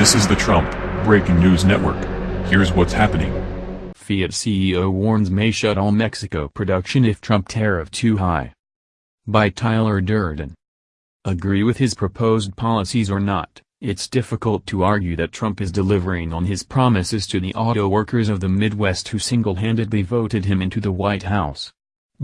This is the Trump Breaking News Network. Here's what's happening. Fiat CEO warns may shut all Mexico production if Trump tariff too high. By Tyler Durden. Agree with his proposed policies or not, it's difficult to argue that Trump is delivering on his promises to the auto workers of the Midwest who single-handedly voted him into the White House.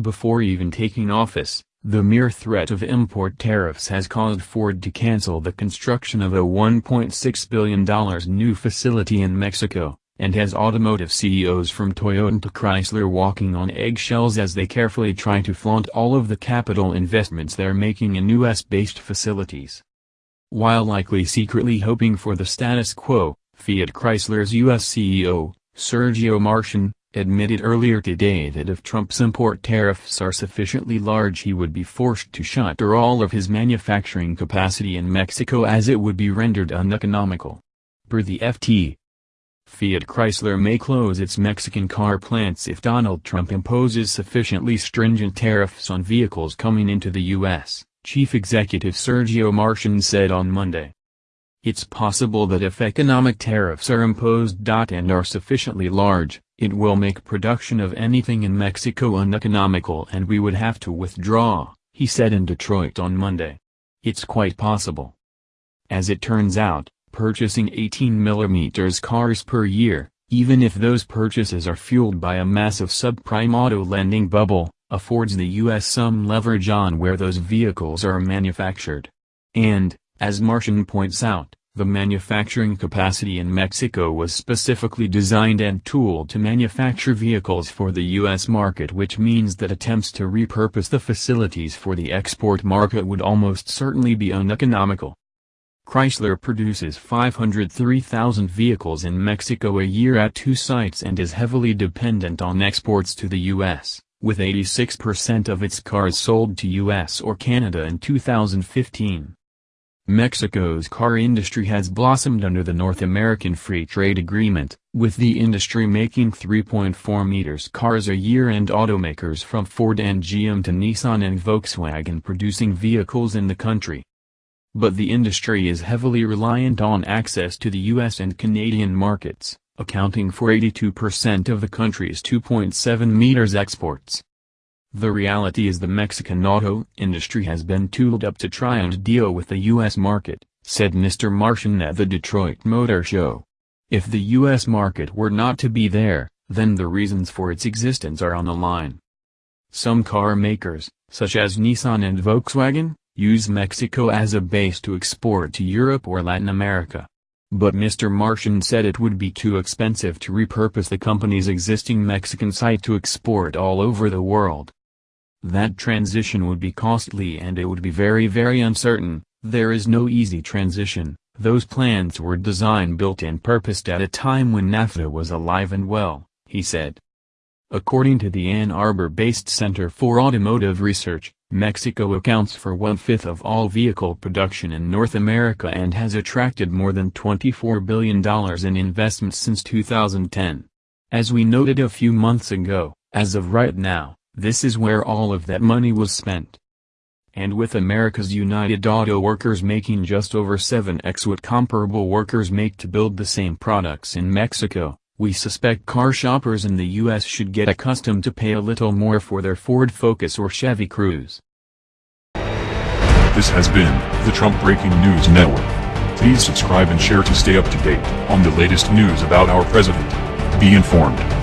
Before even taking office, the mere threat of import tariffs has caused Ford to cancel the construction of a $1.6 billion new facility in Mexico, and has automotive CEOs from Toyota to Chrysler walking on eggshells as they carefully try to flaunt all of the capital investments they're making in US-based facilities. While likely secretly hoping for the status quo, Fiat Chrysler's US CEO, Sergio Marchionne, admitted earlier today that if Trump's import tariffs are sufficiently large he would be forced to shutter all of his manufacturing capacity in Mexico as it would be rendered uneconomical. Per the FT, Fiat Chrysler may close its Mexican car plants if Donald Trump imposes sufficiently stringent tariffs on vehicles coming into the U.S., Chief Executive Sergio Marchionne said on Monday. It's possible that if economic tariffs are imposed and are sufficiently large, it will make production of anything in Mexico uneconomical and we would have to withdraw, he said in Detroit on Monday. It's quite possible. As it turns out, purchasing 18mm cars per year, even if those purchases are fueled by a massive subprime auto lending bubble, affords the U.S. some leverage on where those vehicles are manufactured. And, as Marchionne points out, the manufacturing capacity in Mexico was specifically designed and tooled to manufacture vehicles for the U.S. market which means that attempts to repurpose the facilities for the export market would almost certainly be uneconomical. Chrysler produces 503,000 vehicles in Mexico a year at two sites and is heavily dependent on exports to the U.S., with 86% of its cars sold to U.S. or Canada in 2015. Mexico's car industry has blossomed under the North American Free Trade Agreement, with the industry making 3.4 meters cars a year and automakers from Ford and GM to Nissan and Volkswagen producing vehicles in the country. But the industry is heavily reliant on access to the US and Canadian markets, accounting for 82% of the country's 2.7 meters exports. The reality is the Mexican auto industry has been tooled up to try and deal with the U.S. market, said Mr. Marchionne at the Detroit Motor Show. If the U.S. market were not to be there, then the reasons for its existence are on the line. Some car makers, such as Nissan and Volkswagen, use Mexico as a base to export to Europe or Latin America. But Mr. Marchionne said it would be too expensive to repurpose the company's existing Mexican site to export all over the world. That transition would be costly and it would be very very uncertain, there is no easy transition, those plans were designed built and purposed at a time when NAFTA was alive and well, he said. According to the Ann Arbor-based Center for Automotive Research, Mexico accounts for one-fifth of all vehicle production in North America and has attracted more than $24 billion in investments since 2010. As we noted a few months ago, as of right now, this is where all of that money was spent. And with America's United Auto Workers making just over 7x what comparable workers make to build the same products in Mexico, we suspect car shoppers in the U.S. should get accustomed to pay a little more for their Ford Focus or Chevy Cruze. This has been the Trump Breaking News Network. Please subscribe and share to stay up to date on the latest news about our president. Be informed.